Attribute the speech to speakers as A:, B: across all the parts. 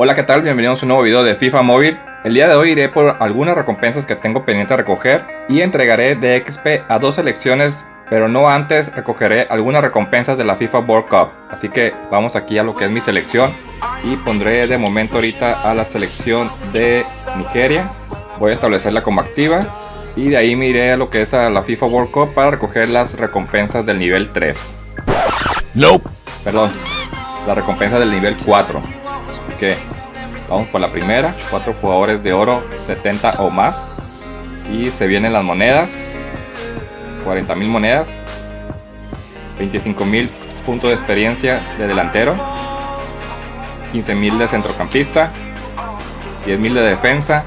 A: Hola qué tal, bienvenidos a un nuevo video de FIFA Móvil. El día de hoy iré por algunas recompensas que tengo pendiente de recoger Y entregaré de XP a dos selecciones Pero no antes recogeré algunas recompensas de la FIFA World Cup. Así que vamos aquí a lo que es mi selección Y pondré de momento ahorita a la selección de Nigeria. Voy a establecerla como activa Y de ahí me iré a lo que es a la FIFA World Cup para recoger las recompensas del nivel 3
B: Nope.
A: Perdón, la recompensa del nivel 4 Así que vamos por la primera, cuatro jugadores de oro 70 o más. Y se vienen las monedas, 40 mil monedas, 25 mil puntos de experiencia de delantero, 15 mil de centrocampista, 10 mil de defensa,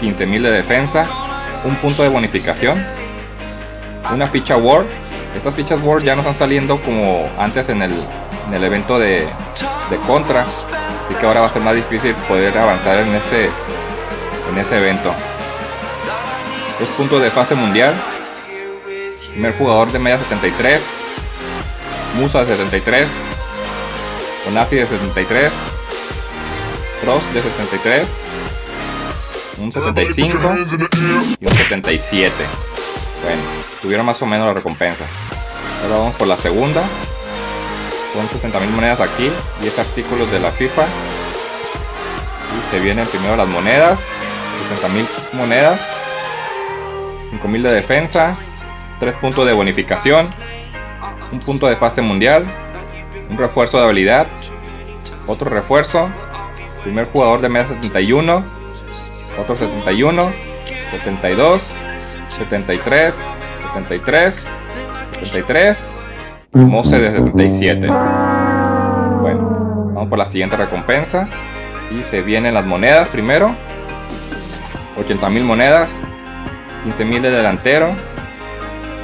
A: 15 mil de defensa, un punto de bonificación, una ficha Word. Estas fichas Word ya no están saliendo como antes en el, en el evento de, de Contra, Así que ahora va a ser más difícil poder avanzar en ese, en ese evento. Dos puntos de fase mundial. Primer jugador de media 73. Musa de 73. Onasi de 73. Cross de 73. Un 75 y un 77. Bueno, tuvieron más o menos la recompensa. Ahora vamos por la segunda. Son 60.000 monedas aquí, 10 artículos de la FIFA. Y se vienen primero las monedas, 60.000 monedas, 5.000 de defensa, 3 puntos de bonificación, un punto de fase mundial, un refuerzo de habilidad, otro refuerzo, primer jugador de media 71, otro 71, 72, 73, 73, 73, Mose de 77. Bueno, vamos por la siguiente recompensa. Y se vienen las monedas primero. 80.000 monedas. 15.000 de delantero.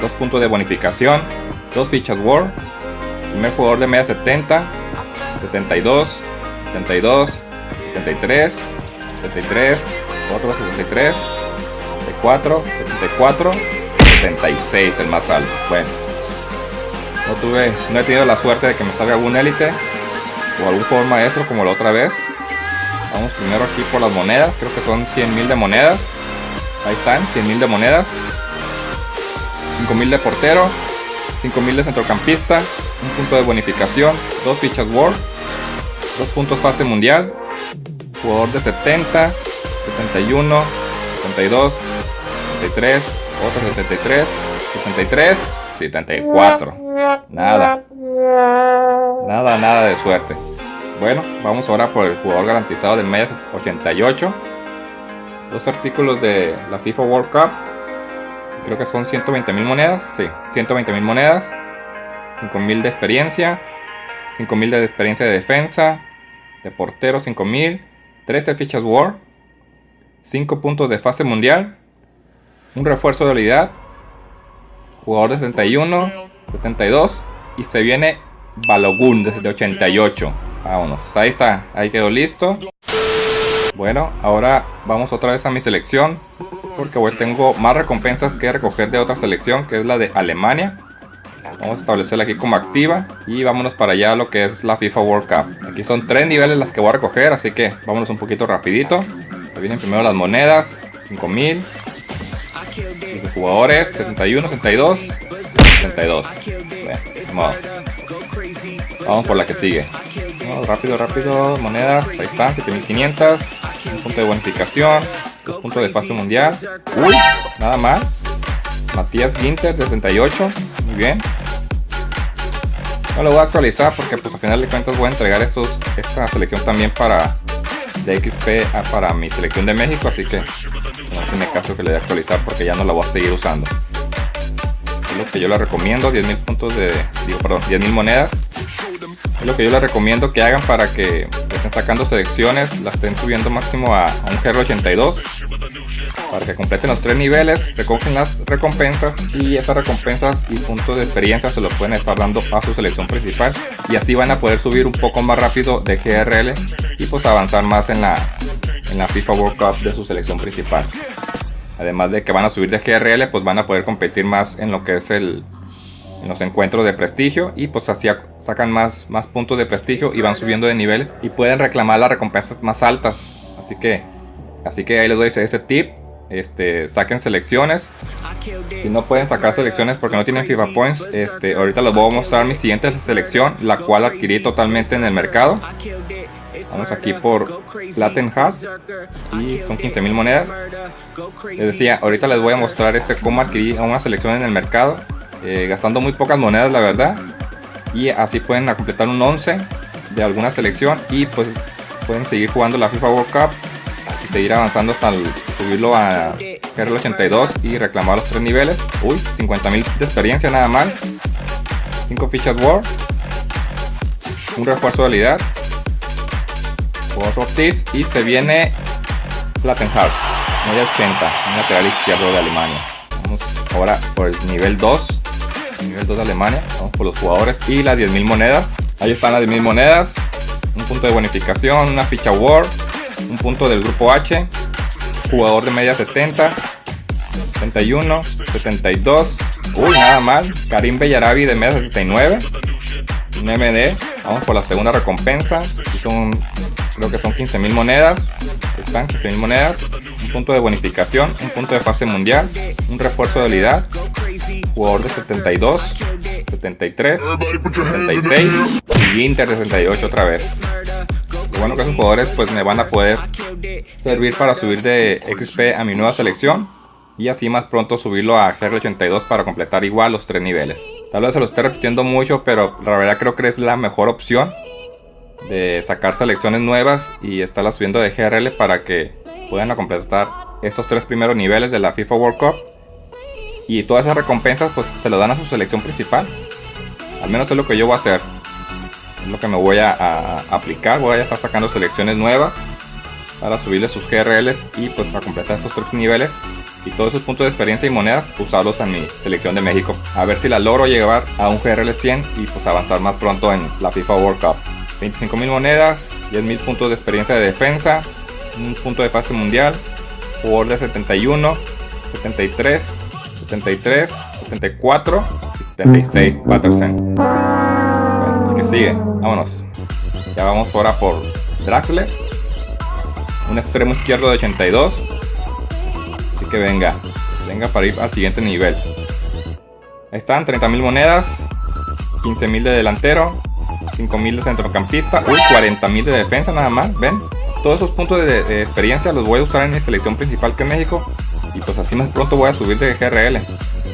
A: 2 puntos de bonificación. 2 fichas War. Primer jugador de media 70. 72. 72. 73. 73. Otro 73. 74. 74. 76 el más alto. Bueno. No tuve, no he tenido la suerte de que me salga algún élite o algún jugador maestro como la otra vez. Vamos primero aquí por las monedas, creo que son 100.000 de monedas. Ahí están, 100.000 de monedas. 5.000 de portero, 5.000 de centrocampista, un punto de bonificación, dos fichas World, dos puntos fase mundial, jugador de 70, 71, 72, 73, otro 73, 73, 74. Nada. Nada, nada de suerte. Bueno, vamos ahora por el jugador garantizado de media 88. Dos artículos de la FIFA World Cup. Creo que son 120 mil monedas. Sí, 120 mil monedas. 5 mil de experiencia. 5 mil de experiencia de defensa. De portero 5 mil. 13 fichas War. 5 puntos de fase mundial. Un refuerzo de habilidad. Jugador de 61. 72 y se viene Balogun desde 88. Vámonos, ahí está, ahí quedó listo. Bueno, ahora vamos otra vez a mi selección porque hoy tengo más recompensas que recoger de otra selección que es la de Alemania. Vamos a establecerla aquí como activa y vámonos para allá a lo que es la FIFA World Cup. Aquí son tres niveles las que voy a recoger, así que vámonos un poquito rapidito. Se vienen primero las monedas, 5000. Jugadores, 71, 72, 72. vamos. vamos por la que sigue. rápido, rápido. Monedas. Ahí están. 7500. Un punto de bonificación. Dos puntos de fase mundial. Uy, nada mal. Matías Ginter, 68. Muy bien. No lo voy a actualizar porque pues a final de cuentas voy a entregar estos, esta selección también para de XP para mi selección de México. Así que tiene caso que le dé actualizar porque ya no la voy a seguir usando lo que yo les recomiendo, 10.000 puntos de, digo, perdón, 10.000 monedas. Es lo que yo les recomiendo que hagan para que estén sacando selecciones, las estén subiendo máximo a, un GR82. Para que completen los tres niveles, recogen las recompensas y esas recompensas y puntos de experiencia se los pueden estar dando a su selección principal. Y así van a poder subir un poco más rápido de GRL y pues avanzar más en la, en la FIFA World Cup de su selección principal. Además de que van a subir de GRL, pues van a poder competir más en lo que es el, en los encuentros de prestigio y pues así sacan más, más puntos de prestigio y van subiendo de niveles y pueden reclamar las recompensas más altas. Así que, así que ahí les doy ese tip. Este, saquen selecciones. Si no pueden sacar selecciones porque no tienen FIFA Points, este, ahorita les voy a mostrar mi siguiente selección, la cual adquirí totalmente en el mercado. Vamos aquí por Platen Hub y son 15.000 monedas. Les decía, ahorita les voy a mostrar este cómo adquirí una selección en el mercado, eh, gastando muy pocas monedas la verdad. Y así pueden completar un 11 de alguna selección y pues pueden seguir jugando la FIFA World Cup y seguir avanzando hasta subirlo a GRL 82 y reclamar los tres niveles. Uy, 50.000 de experiencia nada mal. 5 fichas War. Un refuerzo de habilidad. Ortiz y se viene Plattenhardt. Media 80, un lateral izquierdo de Alemania. Vamos ahora por el nivel 2. Nivel 2 de Alemania. Vamos por los jugadores y las 10.000 monedas. Ahí están las 10.000 monedas un punto de bonificación, una ficha War, un punto del grupo H, jugador de media 70, 71, 72, uy, nada mal, Karim Bellarabi de media 79, un MD, vamos por la segunda recompensa, son, creo que son 15.000 monedas, están 15.000 monedas, un punto de bonificación, un punto de fase mundial, un refuerzo de habilidad, jugador de 72, 73, 76 y Inter de 68 otra vez. Lo bueno que esos jugadores pues me van a poder servir para subir de XP a mi nueva selección y así más pronto subirlo a GR82 para completar igual los tres niveles. Tal vez se lo esté repitiendo mucho, pero la verdad creo que es la mejor opción de sacar selecciones nuevas y estarlas subiendo de GRL para que puedan completar esos tres primeros niveles de la FIFA World Cup y todas esas recompensas pues se lo dan a su selección principal. Al menos es lo que yo voy a hacer. Es lo que me voy a, aplicar. Voy a estar sacando selecciones nuevas para subirle sus GRLs y pues a completar estos tres niveles. Y todos esos puntos de experiencia y monedas usarlos en mi selección de México. A ver si la logro llevar a un GRL 100 y pues avanzar más pronto en la FIFA World Cup. 25.000 monedas, 10.000 puntos de experiencia de defensa, un punto de fase mundial, jugador de 71, 73, 73, 74 y 76 Patterson. Bueno, el que sigue, vámonos. Ya vamos ahora por Draxler. Un extremo izquierdo de 82. Así que venga, venga para ir al siguiente nivel. Ahí están, 30.000 monedas, 15.000 de delantero, 5.000 de centrocampista, uy, 40.000 de defensa nada más, ven. Todos esos puntos de, experiencia los voy a usar en mi selección principal que es México y pues así más pronto voy a subir de GRL.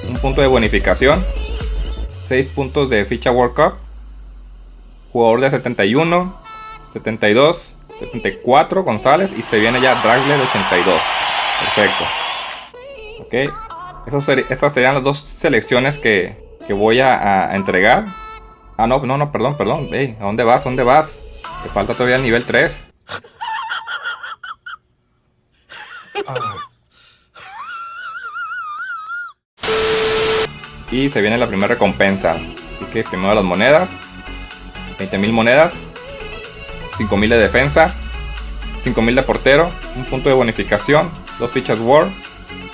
A: Un punto de bonificación. 6 puntos de ficha World Cup. Jugador de 71, 72, 74 González y se viene ya Dragler 82. Perfecto. Ok. estas serían las dos selecciones que, voy a, entregar. Ah, no, no, no, perdón, perdón. ¿A dónde vas? ¿A dónde vas? Te falta todavía el nivel 3. Y se viene la primera recompensa. Así que primero las monedas. 20.000 monedas. 5.000 de defensa. 5.000 de portero. Un punto de bonificación. Dos fichas War.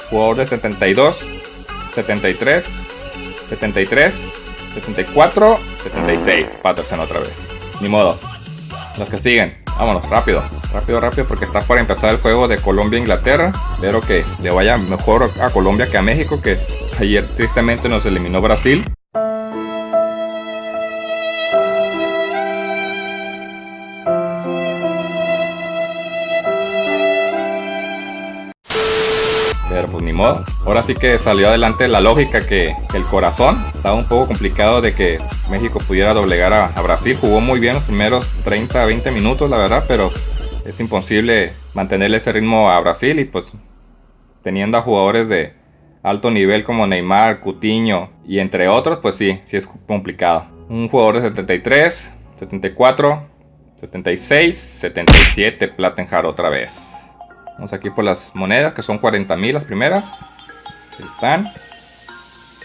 A: Jugador de 72. 73. 73. 74. 76. Patterson otra vez. Ni modo. Los que siguen. Vámonos, rápido. Rápido, rápido, porque está por empezar el juego de Colombia-Inglaterra. Espero que le vaya mejor a Colombia que a México, que ayer tristemente nos eliminó Brasil. Ahora sí que salió adelante la lógica que, el corazón. Estaba un poco complicado de que México pudiera doblegar a, Brasil. Jugó muy bien los primeros 30 20 minutos, la verdad, pero es imposible mantenerle ese ritmo a Brasil y pues teniendo a jugadores de alto nivel como Neymar, Cutiño y entre otros, pues sí, sí es complicado. Un jugador de 73, 74, 76, 77 Plattenhard otra vez. Vamos aquí por las monedas que son 40.000 las primeras. Ahí están.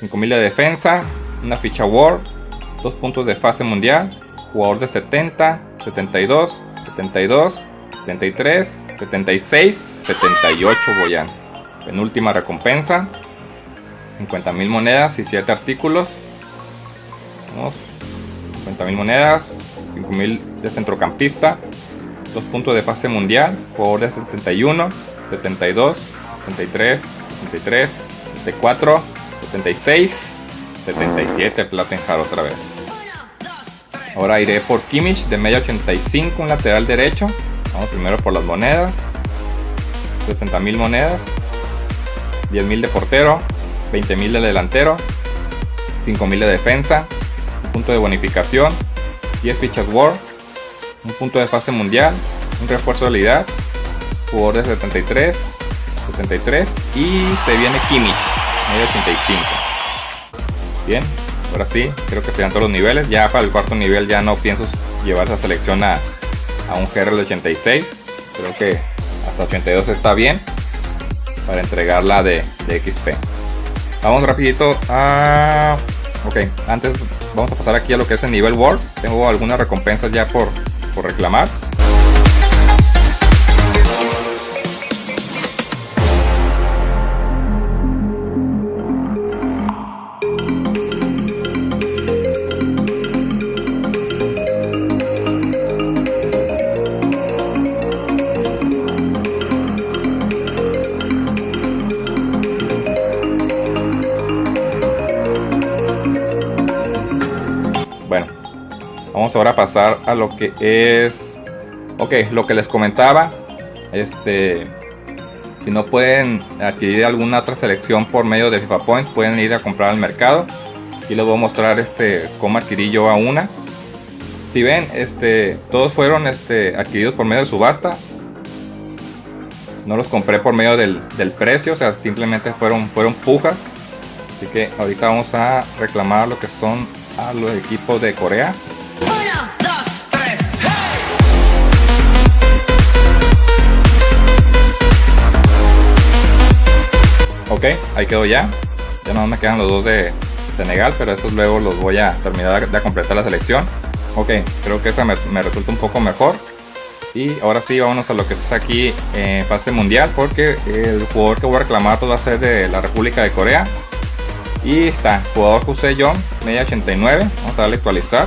A: 5.000 de defensa, una ficha War, dos puntos de fase mundial, jugador de 70, 72, 72, 73, 76, 78 Boyan. Penúltima recompensa. 50.000 monedas y 7 artículos. Unos 50.000 monedas, 5.000 de centrocampista, dos puntos de fase mundial, jugador de 71, 72, 73, 73, 74, 76, 77 Plattenhard otra vez. Ahora iré por Kimmich de media 85, un lateral derecho. Vamos primero por las monedas. 60.000 monedas. 10.000 de portero. 20.000 de delantero. 5.000 de defensa. Un punto de bonificación. 10 fichas War. Un punto de fase mundial. Un refuerzo de habilidad. Jugador de 73. 73. Y se viene Kimmich. Media 85. Bien, ahora sí, creo que serían todos los niveles. Ya para el cuarto nivel ya no pienso llevar esa selección a, a un GRL 86. Creo que hasta 82 está bien para entregarla de, de XP. Vamos rapidito a... Ok, antes vamos a pasar aquí a lo que es el nivel World. Tengo algunas recompensas ya por, por reclamar. Ahora pasar a lo que es... Ok, lo que les comentaba. Este... Si no pueden adquirir alguna otra selección por medio de FIFA Points, pueden ir a comprar al mercado. Y les voy a mostrar este cómo adquirí yo a una. Si ven, este, todos fueron este, adquiridos por medio de subasta. No los compré por medio del, del precio, o sea, simplemente fueron, fueron pujas. Así que ahorita vamos a reclamar lo que son a los equipos de Corea. Ok, ahí quedó ya. Ya no me quedan los dos de Senegal, pero esos luego los voy a terminar de completar la selección. Ok, creo que esa me, resulta un poco mejor. Y ahora sí, vámonos a lo que es aquí en fase mundial, porque el jugador que voy a reclamar pues, va a ser de la República de Corea. Y está, jugador José John, media 89. Vamos a darle actualizar.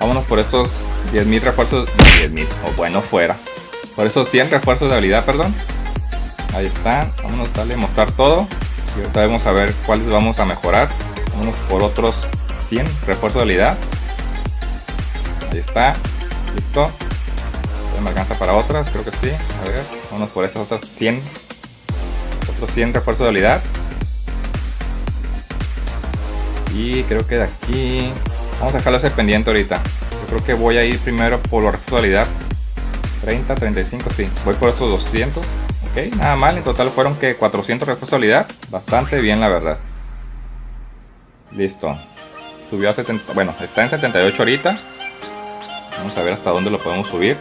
A: Vámonos por estos 10.000 refuerzos. 10.000, o bueno, fuera. Por esos 100 refuerzos de habilidad, perdón. Ahí está. Vámonos a darle mostrar todo. Y ahorita vamos a ver cuáles vamos a mejorar. Vámonos por otros 100 refuerzos de habilidad. Ahí está. Listo. Me alcanza para otras, creo que sí. A ver, vámonos por estas otras 100. Otros 100 refuerzos de habilidad. Y creo que de aquí... Vamos a dejarlo ese pendiente ahorita. Yo creo que voy a ir primero por la responsabilidad. 30, 35, sí. Voy por estos 200. Ok, nada mal. En total fueron que 400 responsabilidad. Bastante bien, la verdad. Listo. Subió a 70... Bueno, está en 78 ahorita. Vamos a ver hasta dónde lo podemos subir.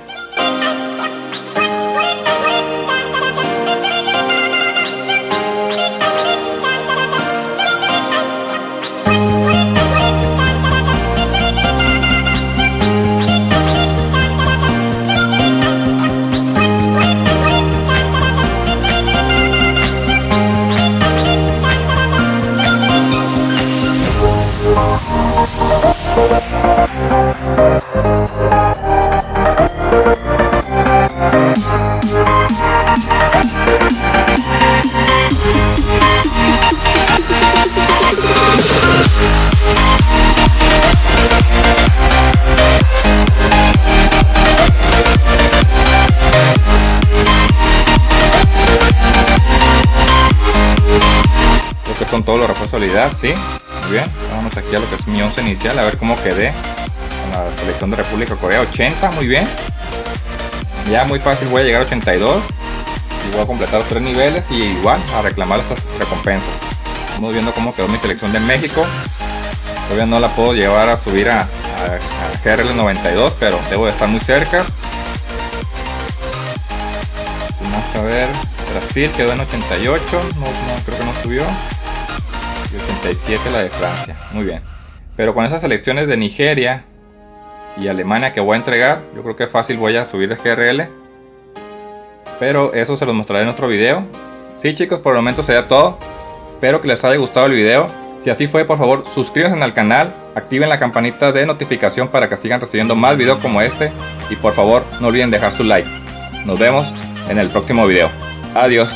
A: Habilidad, sí. Muy bien. Vamos aquí a lo que es mi 11 inicial, a ver cómo quedé con la selección de República Corea. 80, muy bien. Ya muy fácil, voy a llegar a 82. Y voy a completar los tres niveles y igual a reclamar estas recompensas. Estamos viendo cómo quedó mi selección de México. Todavía no la puedo llevar a subir a, a, a GRL 92, pero debo de estar muy cerca. Vamos a ver. Brasil quedó en 88. No, no creo que no subió. Y 87 la de Francia. Muy bien. Pero con esas selecciones de Nigeria y Alemania que voy a entregar, yo creo que fácil voy a subir de GRL. Pero eso se los mostraré en otro video. Sí chicos, por el momento sería todo. Espero que les haya gustado el video. Si así fue, por favor, suscríbanse al canal, activen la campanita de notificación para que sigan recibiendo más videos como este y por favor no olviden dejar su like. Nos vemos en el próximo video. Adiós.